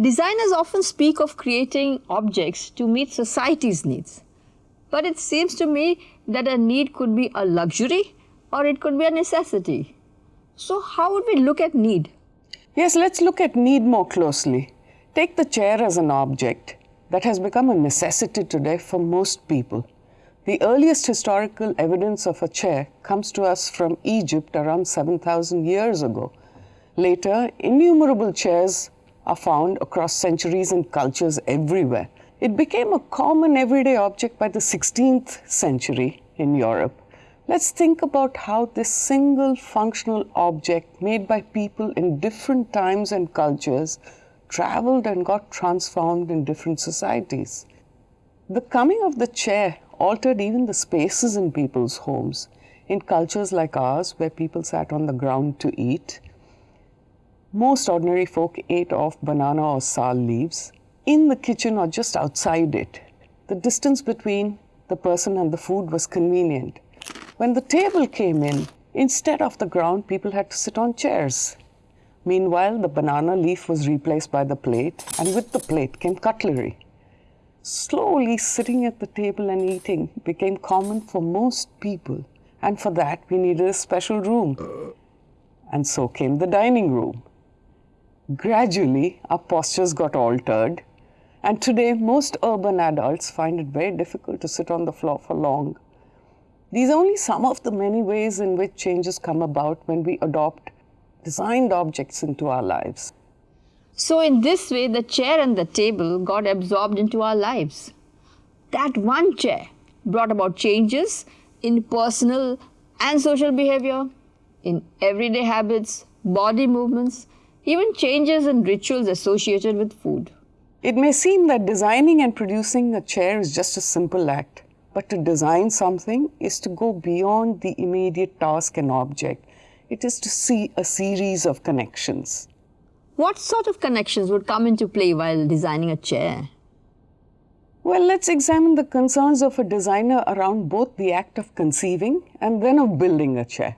Designers often speak of creating objects to meet society's needs. But it seems to me that a need could be a luxury or it could be a necessity. So, how would we look at need? Yes, let's look at need more closely. Take the chair as an object that has become a necessity today for most people. The earliest historical evidence of a chair comes to us from Egypt around 7,000 years ago. Later, innumerable chairs are found across centuries and cultures everywhere. It became a common everyday object by the 16th century in Europe. Let's think about how this single functional object made by people in different times and cultures traveled and got transformed in different societies. The coming of the chair altered even the spaces in people's homes. In cultures like ours, where people sat on the ground to eat, most ordinary folk ate off banana or sal leaves in the kitchen or just outside it. The distance between the person and the food was convenient. When the table came in, instead of the ground, people had to sit on chairs. Meanwhile, the banana leaf was replaced by the plate, and with the plate came cutlery. Slowly, sitting at the table and eating became common for most people, and for that, we needed a special room. And so came the dining room. Gradually, our postures got altered, and today, most urban adults find it very difficult to sit on the floor for long. These are only some of the many ways in which changes come about when we adopt designed objects into our lives. So, in this way, the chair and the table got absorbed into our lives. That one chair brought about changes in personal and social behavior, in everyday habits, body movements, even changes in rituals associated with food. It may seem that designing and producing a chair is just a simple act, but to design something is to go beyond the immediate task and object. It is to see a series of connections. What sort of connections would come into play while designing a chair? Well, let's examine the concerns of a designer around both the act of conceiving and then of building a chair.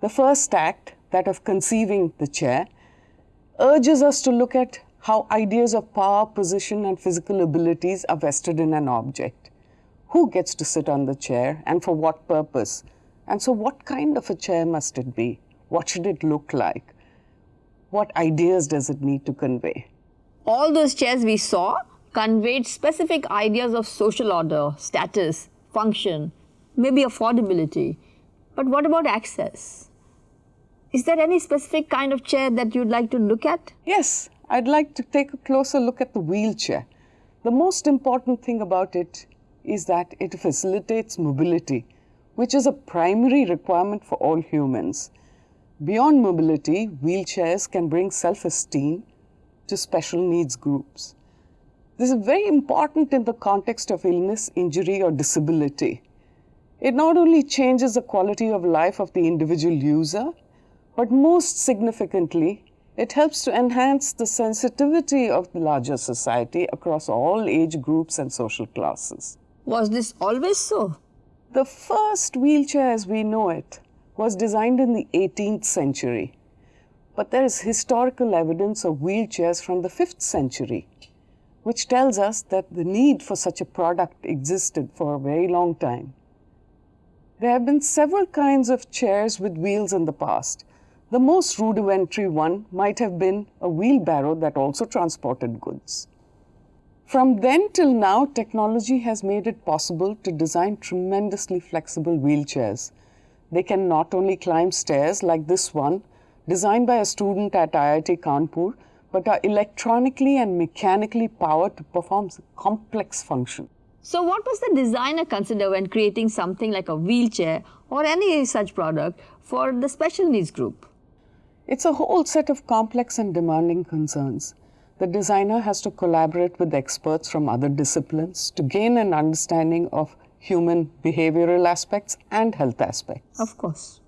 The first act, that of conceiving the chair, urges us to look at how ideas of power, position, and physical abilities are vested in an object. Who gets to sit on the chair and for what purpose? And so, what kind of a chair must it be? What should it look like? What ideas does it need to convey? All those chairs we saw conveyed specific ideas of social order, status, function, maybe affordability. But what about access? Is there any specific kind of chair that you'd like to look at? Yes, I'd like to take a closer look at the wheelchair. The most important thing about it is that it facilitates mobility, which is a primary requirement for all humans. Beyond mobility, wheelchairs can bring self-esteem to special needs groups. This is very important in the context of illness, injury or disability. It not only changes the quality of life of the individual user, but most significantly, it helps to enhance the sensitivity of the larger society across all age groups and social classes. Was this always so? The first wheelchair as we know it was designed in the 18th century, but there is historical evidence of wheelchairs from the 5th century, which tells us that the need for such a product existed for a very long time. There have been several kinds of chairs with wheels in the past, the most rudimentary one might have been a wheelbarrow that also transported goods. From then till now, technology has made it possible to design tremendously flexible wheelchairs. They can not only climb stairs like this one, designed by a student at IIT Kanpur, but are electronically and mechanically powered to perform complex functions. So what was the designer consider when creating something like a wheelchair or any such product for the special needs group? It's a whole set of complex and demanding concerns. The designer has to collaborate with experts from other disciplines to gain an understanding of human behavioral aspects and health aspects. Of course.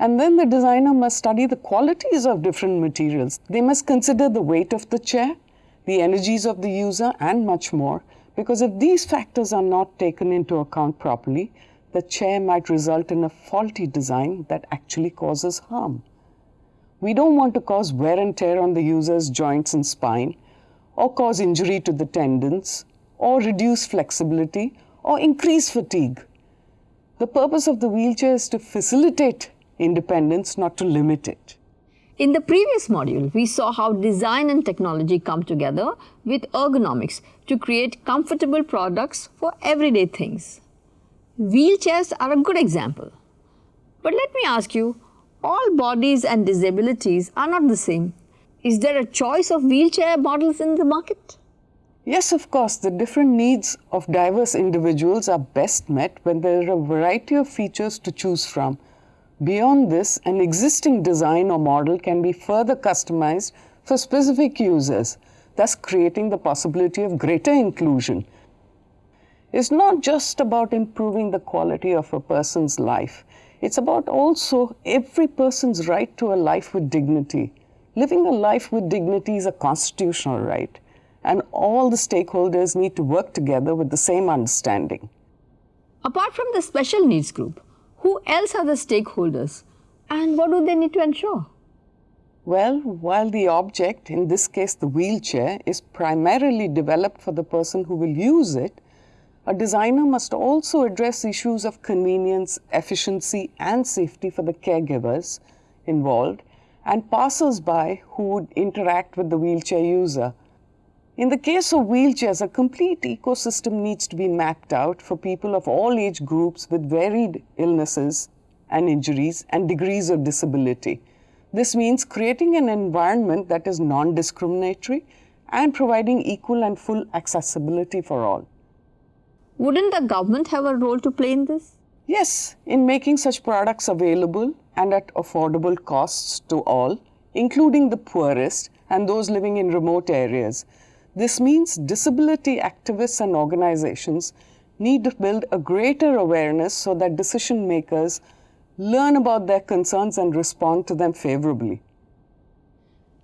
And then the designer must study the qualities of different materials. They must consider the weight of the chair, the energies of the user, and much more. Because if these factors are not taken into account properly, the chair might result in a faulty design that actually causes harm. We don't want to cause wear and tear on the user's joints and spine, or cause injury to the tendons, or reduce flexibility, or increase fatigue. The purpose of the wheelchair is to facilitate independence, not to limit it. In the previous module, we saw how design and technology come together with ergonomics to create comfortable products for everyday things. Wheelchairs are a good example. But let me ask you, all bodies and disabilities are not the same. Is there a choice of wheelchair models in the market? Yes, of course, the different needs of diverse individuals are best met when there are a variety of features to choose from. Beyond this, an existing design or model can be further customized for specific users, thus creating the possibility of greater inclusion. It's not just about improving the quality of a person's life. It's about also every person's right to a life with dignity. Living a life with dignity is a constitutional right, and all the stakeholders need to work together with the same understanding. Apart from the special needs group, who else are the stakeholders and what do they need to ensure? Well, while the object, in this case the wheelchair, is primarily developed for the person who will use it, a designer must also address issues of convenience, efficiency, and safety for the caregivers involved and passers-by who would interact with the wheelchair user. In the case of wheelchairs, a complete ecosystem needs to be mapped out for people of all age groups with varied illnesses and injuries and degrees of disability. This means creating an environment that is non-discriminatory and providing equal and full accessibility for all. Wouldn't the government have a role to play in this? Yes, in making such products available and at affordable costs to all, including the poorest and those living in remote areas. This means disability activists and organizations need to build a greater awareness so that decision makers learn about their concerns and respond to them favorably.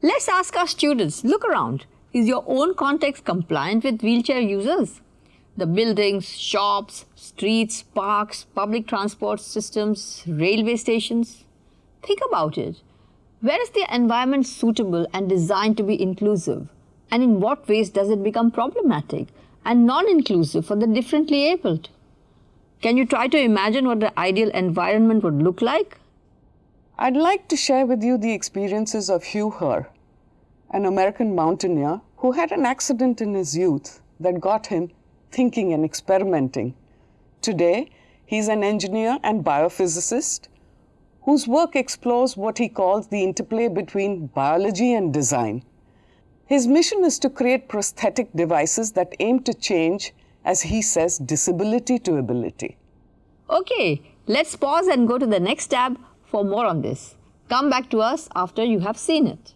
Let's ask our students, look around. Is your own context compliant with wheelchair users? The buildings, shops, streets, parks, public transport systems, railway stations. Think about it. Where is the environment suitable and designed to be inclusive? And in what ways does it become problematic and non-inclusive for the differently abled? Can you try to imagine what the ideal environment would look like? I'd like to share with you the experiences of Hugh Herr, an American mountaineer who had an accident in his youth that got him thinking and experimenting. Today, he's an engineer and biophysicist whose work explores what he calls the interplay between biology and design. His mission is to create prosthetic devices that aim to change, as he says, disability to ability. Okay, let's pause and go to the next tab for more on this. Come back to us after you have seen it.